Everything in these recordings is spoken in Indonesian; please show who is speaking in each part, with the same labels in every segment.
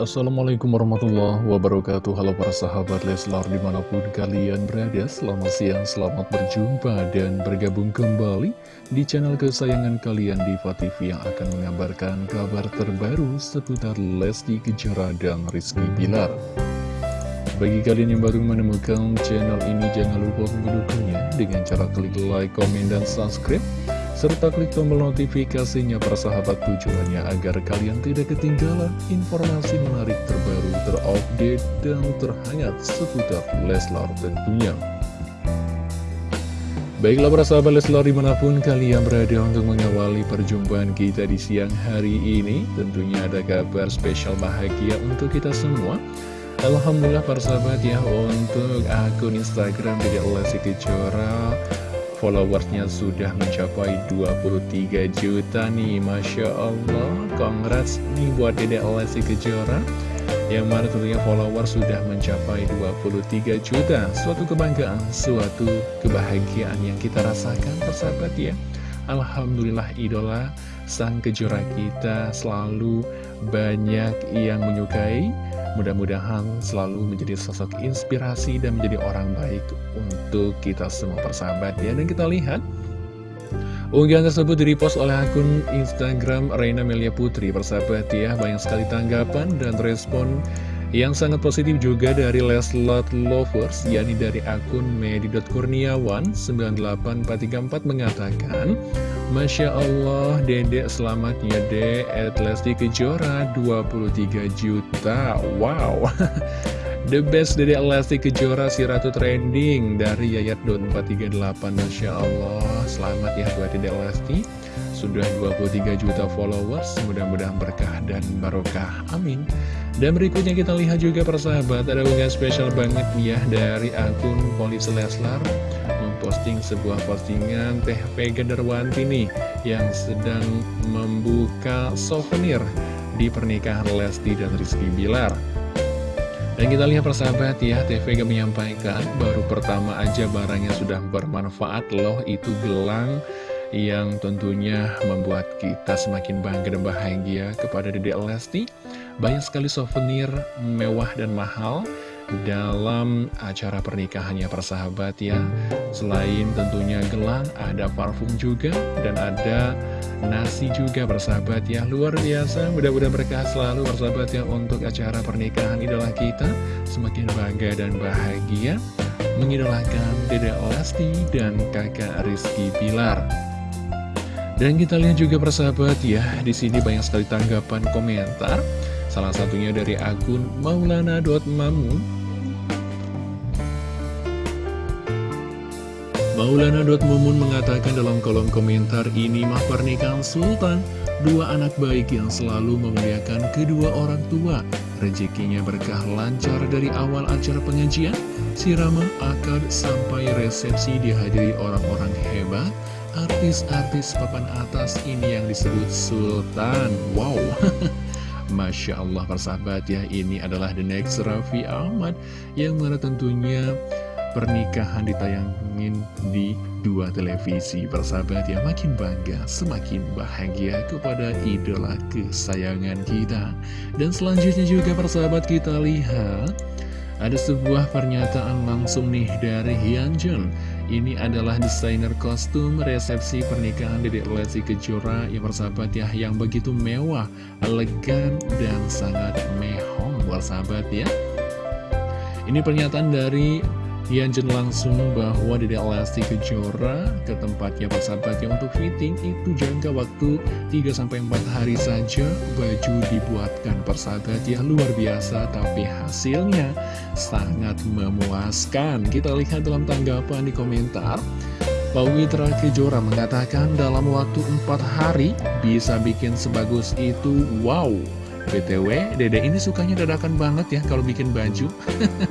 Speaker 1: Assalamualaikum warahmatullahi wabarakatuh. Halo para sahabat Leslar di mana pun kalian berada Selamat siang, selamat berjumpa dan bergabung kembali Di channel kesayangan kalian Diva TV Yang akan mengabarkan kabar terbaru seputar Lesti Kejora dan Rizky Bilar. Bagi kalian yang baru menemukan channel ini Jangan lupa mendukungnya Dengan cara klik like, komen, dan subscribe serta klik tombol notifikasinya persahabat tujuannya agar kalian tidak ketinggalan informasi menarik terbaru, terupdate, dan terhangat seputar Leslar tentunya. Baiklah para sahabat Leslar di mana pun kalian berada untuk mengawali perjumpaan kita di siang hari ini Tentunya ada kabar spesial bahagia untuk kita semua Alhamdulillah para sahabat ya untuk akun Instagram Dede Lesti Kejora followersnya sudah mencapai 23 juta nih Masya Allah. Congrats nih buat Dede Lesti Kejora Yang mana tentunya follower sudah mencapai 23 juta. Suatu kebanggaan, suatu kebahagiaan yang kita rasakan persahabat ya. Alhamdulillah idola sang kejora kita selalu banyak yang menyukai Mudah-mudahan selalu menjadi sosok inspirasi dan menjadi orang baik untuk kita semua persahabat ya. Dan kita lihat Unggahan tersebut direpost oleh akun Instagram Reina Melia Putri Persahabat ya, banyak sekali tanggapan dan respon yang sangat positif juga dari Leslot Lovers, yakni dari akun medi.kurniawan98434 mengatakan, Masya Allah, dedek selamat ya dek, at Lesti Kejora 23 juta, wow. The best dedek Lesti Kejora si Ratu Trending dari Yayat 438 Masya Allah, selamat ya buat dedek Lesti. Sudah 23 juta followers, mudah-mudahan berkah dan barokah, amin. Dan berikutnya kita lihat juga persahabat, ada unggahan spesial banget ya dari akun Polisi Leslar memposting sebuah postingan Teh Vega Darwanti nih yang sedang membuka souvenir di pernikahan Lesti dan Rizky Bilar. Dan kita lihat persahabat ya, Vega menyampaikan baru pertama aja barangnya sudah bermanfaat loh, itu gelang yang tentunya membuat kita semakin bangga dan bahagia kepada Dede Lesti. Banyak sekali souvenir mewah dan mahal dalam acara pernikahannya persahabat ya. Selain tentunya gelang, ada parfum juga dan ada nasi juga persahabat ya. Luar biasa, mudah-mudahan berkah selalu persahabat ya untuk acara pernikahan idola kita. Semakin bangga dan bahagia mengidolakan Dede Lesti dan kakak Rizky Pilar. Dan kita lihat juga persahabat ya, di sini banyak sekali tanggapan komentar. Salah satunya dari akun maulana.mamun. Maulana.mamun mengatakan dalam kolom komentar ini mah pernikahan Sultan, dua anak baik yang selalu memuliakan kedua orang tua. Rezekinya berkah lancar dari awal acara pengajian, siraman akad sampai resepsi dihadiri orang-orang hebat. Artis-artis papan atas ini yang disebut Sultan. Wow Masya Allah persahabat ya. Ini adalah The Next Raffi Ahmad Yang mana tentunya pernikahan ditayangin di dua televisi. Persahabat ya makin bangga Semakin bahagia kepada idola kesayangan kita. Dan selanjutnya juga persahabat kita lihat ada sebuah pernyataan langsung nih dari Hyunjun Ini adalah desainer kostum resepsi pernikahan Dedek Lesti Kejora yang bersahabat ya Yang begitu mewah, elegan, dan sangat mehong bersahabat ya. Ini pernyataan dari Yanjen langsung bahwa Dede Lesti Kejora ke tempatnya persahabatnya untuk fitting itu jangka waktu 3-4 hari saja. Baju dibuatkan persahabat ya luar biasa tapi hasilnya sangat memuaskan. Kita lihat dalam tanggapan di komentar Pak Witra Kejora mengatakan dalam waktu 4 hari bisa bikin sebagus itu wow BTW, Dede ini sukanya dadakan banget ya kalau bikin baju.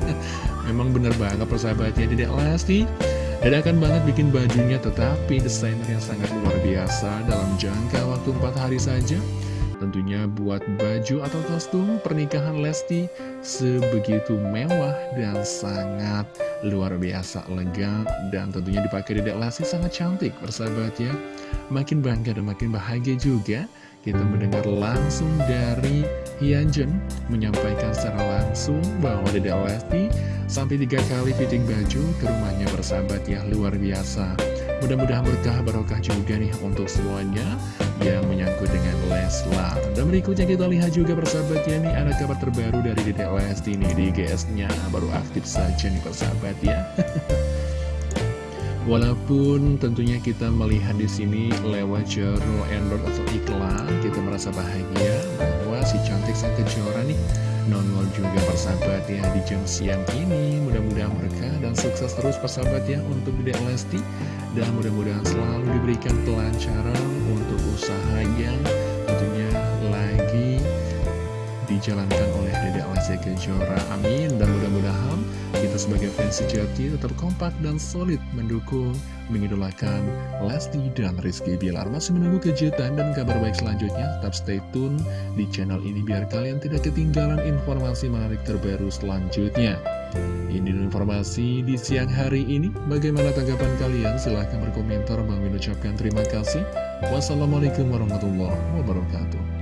Speaker 1: Memang bener banget persahabatnya Dede Lesti. Dadakan banget bikin bajunya, tetapi desainer yang sangat luar biasa dalam jangka waktu 4 hari saja tentunya buat baju atau kostum pernikahan Lesti sebegitu mewah dan sangat luar biasa lega dan tentunya dipakai Dedek Lesti sangat cantik persahabat ya makin bangga dan makin bahagia juga kita mendengar langsung dari Hyunjin menyampaikan secara langsung bahwa Dedek Lesti sampai tiga kali fitting baju ke rumahnya bersahabat ya luar biasa mudah-mudahan berkah barokah juga nih untuk semuanya yang menyangkut dengan Leslar. Dan berikutnya kita lihat juga persahabat ya nih ada kabar terbaru dari Dede Lesti nih di GS-nya baru aktif saja nih persahabat ya. Walaupun tentunya kita melihat di sini lewat jero endorse atau iklan, kita merasa bahagia bahwa si cantik sang kejora nih nongol juga persahabat ya di jam siang ini. Mudah-mudahan berkah dan sukses terus persahabat ya untuk Dede Lesti dan mudah-mudahan selalu diberikan kelancaran untuk usaha yang tentunya lagi dijalankan oleh Dede Lesti Kejora. Amin. Dan mudah-mudahan kita sebagai fans sejati tetap kompak dan solid mendukung, mengidolakan Lesti dan Rizky Bilar. Masih menunggu kejutan dan kabar baik selanjutnya. Tetap stay tune di channel ini biar kalian tidak ketinggalan informasi menarik terbaru selanjutnya. Ini informasi di siang hari ini. Bagaimana tanggapan kalian? Silahkan berkomentar. Bang ucapkan terima kasih. Wassalamualaikum warahmatullahi wabarakatuh.